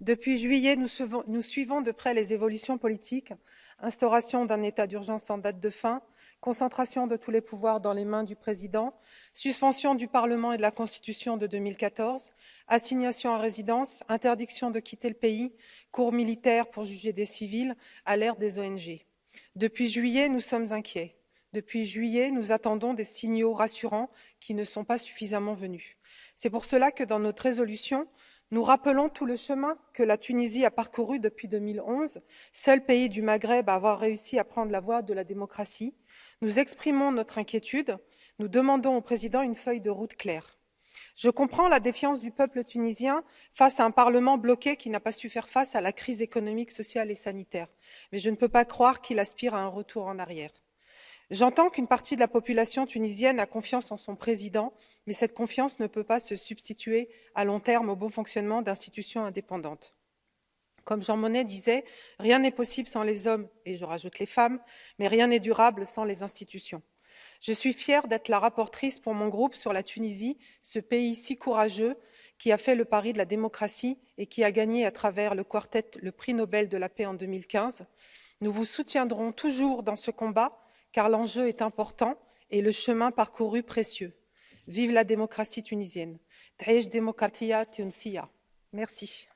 Depuis juillet, nous, suivons de près les évolutions politiques, instauration d'un état d'urgence sans date de fin, concentration de tous les pouvoirs dans les mains du président, suspension du Parlement et de la Constitution de 2014, assignation à résidence, interdiction de quitter le pays, cours militaire pour juger des civils, à l'ère des ONG. Depuis juillet, nous sommes inquiets. Depuis juillet, nous attendons des signaux rassurants qui ne sont pas suffisamment venus. C'est pour cela que dans notre résolution, nous rappelons tout le chemin que la Tunisie a parcouru depuis 2011, seul pays du Maghreb à avoir réussi à prendre la voie de la démocratie. Nous exprimons notre inquiétude, nous demandons au président une feuille de route claire. Je comprends la défiance du peuple tunisien face à un Parlement bloqué qui n'a pas su faire face à la crise économique, sociale et sanitaire, mais je ne peux pas croire qu'il aspire à un retour en arrière. J'entends qu'une partie de la population tunisienne a confiance en son président, mais cette confiance ne peut pas se substituer à long terme au bon fonctionnement d'institutions indépendantes. Comme Jean Monnet disait, rien n'est possible sans les hommes, et je rajoute les femmes, mais rien n'est durable sans les institutions. Je suis fière d'être la rapportrice pour mon groupe sur la Tunisie, ce pays si courageux qui a fait le pari de la démocratie et qui a gagné à travers le quartet le prix Nobel de la paix en 2015. Nous vous soutiendrons toujours dans ce combat car l'enjeu est important et le chemin parcouru précieux. Vive la démocratie tunisienne. Merci.